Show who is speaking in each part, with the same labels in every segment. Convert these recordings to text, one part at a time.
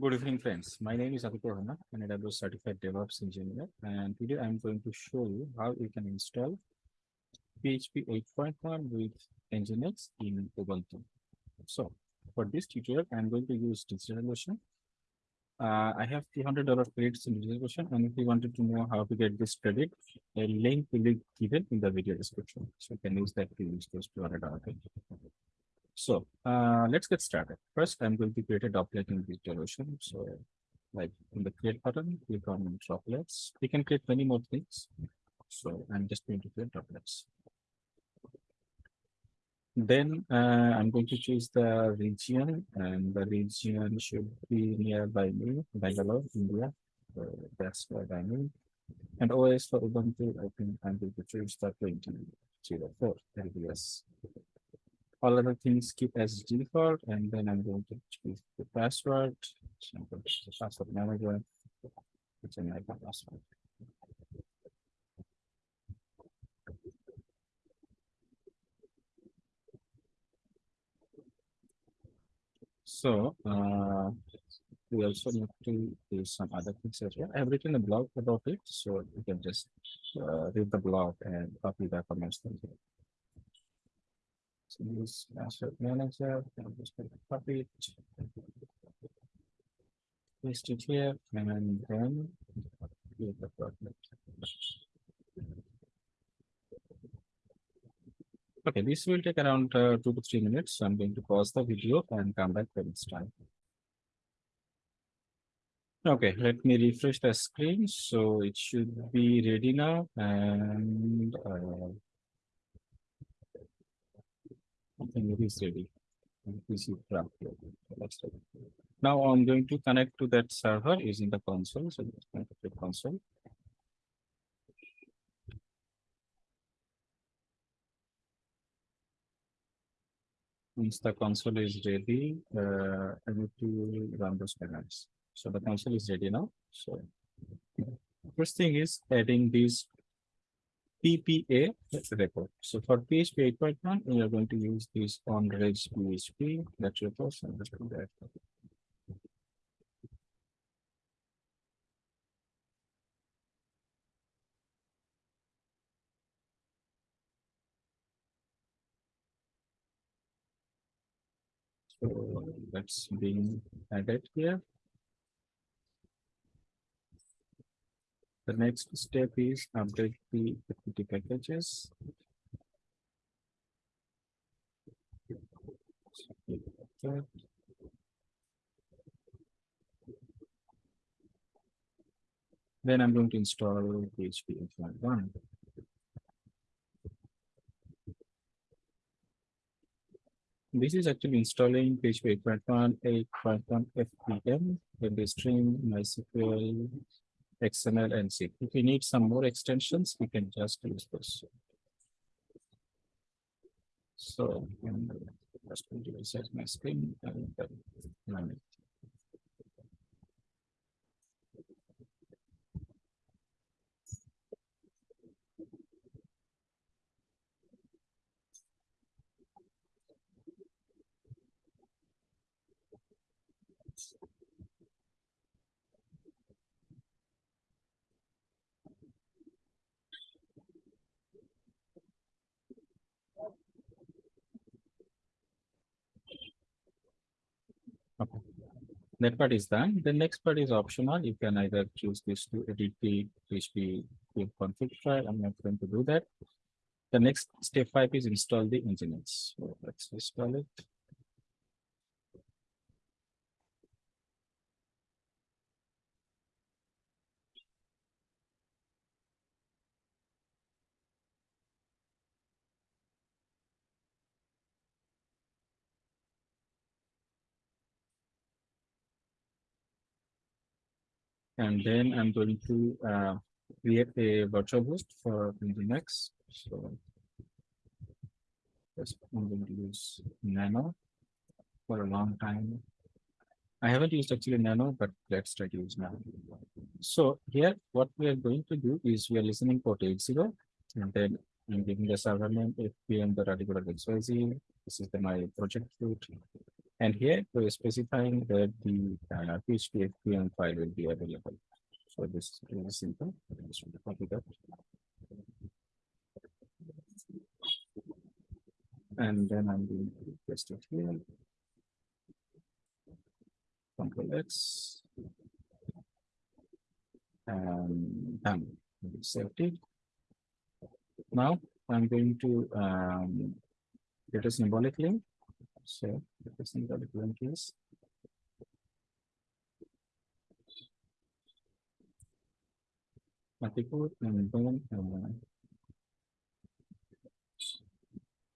Speaker 1: Good evening, friends. My name is Aditya Verma, an AWS certified DevOps engineer, and today I'm going to show you how you can install PHP 8.1 with Nginx in Ubuntu. So for this tutorial, I'm going to use DigitalOcean. Uh, I have $300 credits in DigitalOcean, and if you wanted to know how to get this credit, a link will be given in the video description. So you can use that to use those $200 credits. So uh, let's get started. First, I'm going to create a droplet in DigitalOcean. So like in the create button, click on droplets. We can create many more things. So I'm just going to create droplets. Then uh, I'm going to choose the region and the region should be nearby me, Bangalore, India. So that's what I mean. And OS for Ubuntu, I think I'm going to choose the 2004 LTS all other things keep as default and then I'm going to choose the password. So I'm going to choose the password manager. It's an icon password. So uh, we also need to do some other things as well. I've written a blog about it, so you can just uh, read the blog and copy the comments. So use password manager, I'm just going to copy. Paste it here and then create the. Okay, this will take around uh, two to three minutes. So I'm going to pause the video and come back when it's time. Okay, let me refresh the screen. So it should be ready now and uh, Think it is ready. Now I'm going to connect to that server using the console. So let's connect to the console. Once the console is ready, uh, I need to run those commands. So the console is ready now. So first thing is adding these PPA record. So for PHP 8.1, we are going to use this Ondrej PHP. Your first and that. So that's being added here. The next step is update the packages. Then I'm going to install PHP 8.1. This is actually installing PHP 8.1, 8.1 FPM, the stream, MySQL, XML and zip. If you need some more extensions, we can just use this. So I'm just my screen and. Okay. That part is done. The next part is optional. You can either choose this to edit the PHP config file. I'm not going to do that. The next step five is install the Nginx. So let's install it. And then I'm going to uh, create a virtual host for Nginx. So yes, I'm going to use Nano for a long time. I haven't used actually Nano, but let's try to use Nano. So here, what we are going to do is we are listening port 80, and then I'm giving the server name fpm.radical.xyz. This is the, my project root. And here we're specifying that the uh, PHP FPM file will be available. So this is simple. I just to copy that. And then I'm going to paste it here. Control X. And done. Saved it. Now I'm going to um, get a symbolic link. So the symbolic link is Matipur and then uh,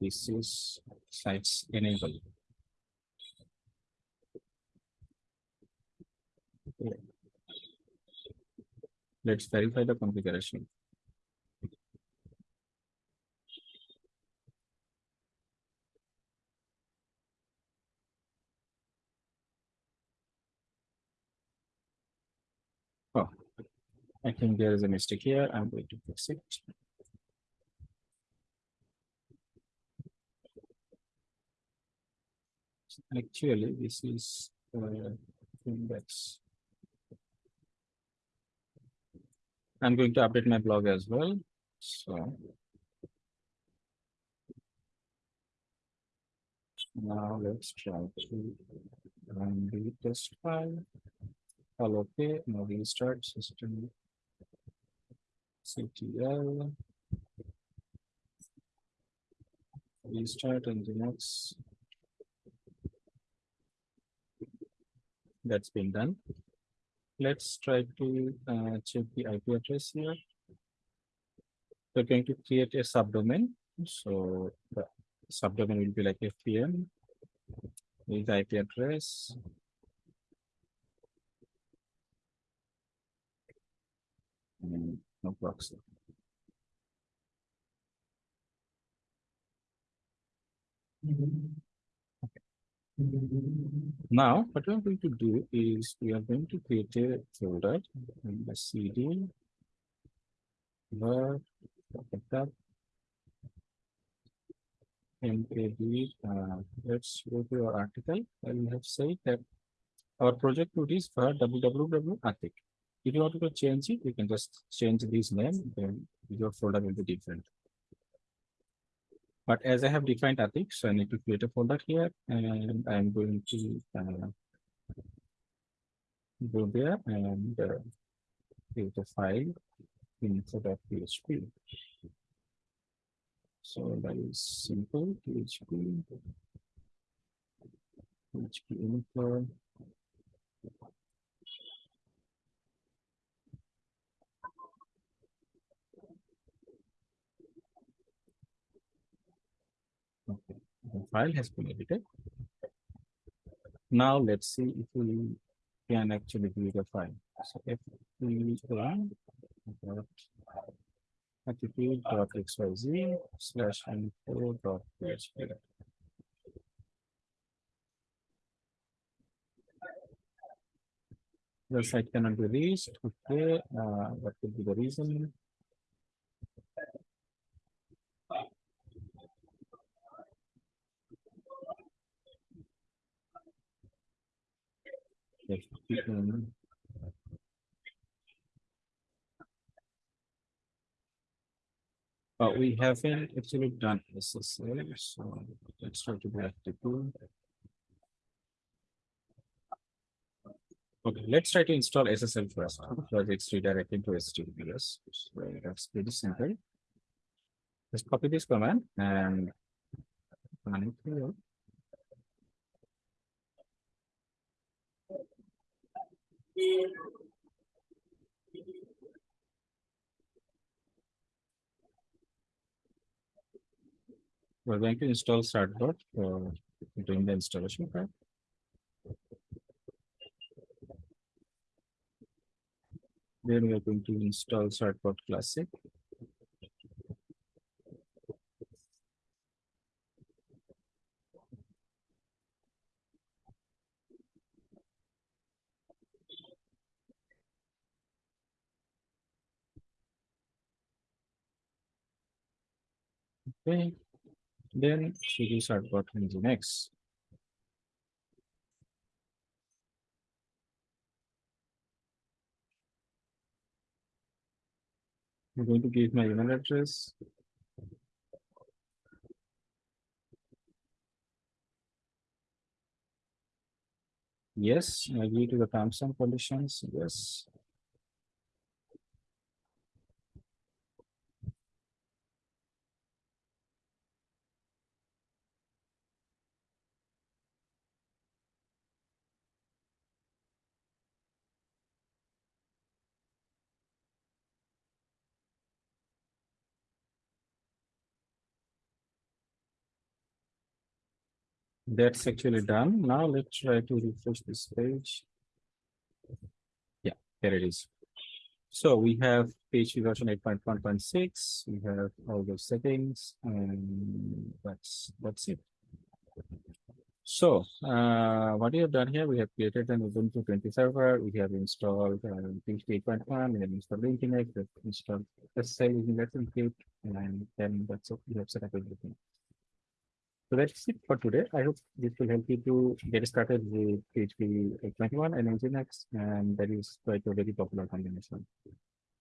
Speaker 1: this is sites enable. Okay. Let's verify the configuration. Oh, I think there is a mistake here. I'm going to fix it. Actually, this is uh, index. I'm going to update my blog as well. So. Now let's try to run the test file. All okay, now restart system. CTL. Restart and next. That's been done. Let's try to uh, check the IP address here. We're going to create a subdomain. So the subdomain will be like FPM. With IP address. And no proxy. Now, what we're going to do is we are going to create a folder in the CD. MAB, uh, let's go to our article. and we have said that our project root is for www Atik. If you want to change it, you can just change this name, then your folder will be different. But as I have defined Atik, so I need to create a folder here and I'm going to uh, go there and uh, create a file info.php. So that is simple PHP. PHP info. Okay, the file has been edited. Now let's see if we can actually view the file. So if we run dot xyz slash info dot php. The site cannot be reached. Okay, uh, what could be the reason? But we haven't actually done SSL, so let's try to back to tool. Okay, let's try to install SSL first, because it's redirecting to HTTPS. So that's pretty simple. Just copy this command and run it. We're going to install Certbot for doing the installation part. Then we are going to install Certbot Classic. Okay, then series are the next. I'm going to give my email address. Yes, I agree to the terms and conditions. Yes. That's actually done. Now let's try to refresh this page. Yeah, there it is. So we have PHP version eight point one point six, we have all those settings and that's, that's it. So, uh, what we have done here, we have created an Ubuntu twenty server, we have installed uh, PHP eight point one, we have installed Nginx, we have installed SSL using Let's Encrypt, and then that's it, we have set up everything. So that's it for today. I hope this will help you to get started with PHP 821 and Nginx, and that is quite a very popular combination.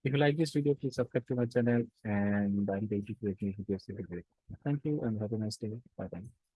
Speaker 1: If you like this video, please subscribe to my channel and I'm going to create new videos every day. Thank you and have a nice day. Bye bye.